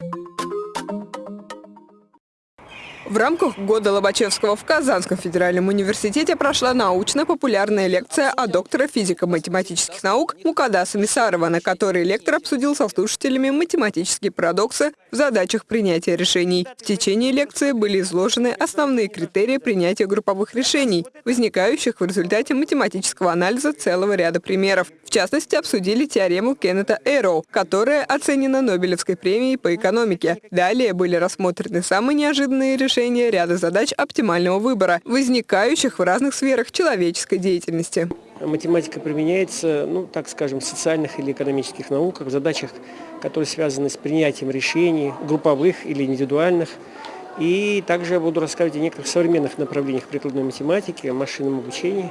Thank you В рамках года Лобачевского в Казанском федеральном университете прошла научно-популярная лекция о доктора физико-математических наук Мукадаса Мисарова, на которой лектор обсудил со слушателями математические парадоксы в задачах принятия решений. В течение лекции были изложены основные критерии принятия групповых решений, возникающих в результате математического анализа целого ряда примеров. В частности, обсудили теорему Кеннета Эйроу, которая оценена Нобелевской премией по экономике. Далее были рассмотрены самые неожиданные решения ряда задач оптимального выбора, возникающих в разных сферах человеческой деятельности. Математика применяется, ну, так скажем, в социальных или экономических науках, в задачах, которые связаны с принятием решений, групповых или индивидуальных. И также я буду рассказывать о некоторых современных направлениях прикладной математики, машинном обучении.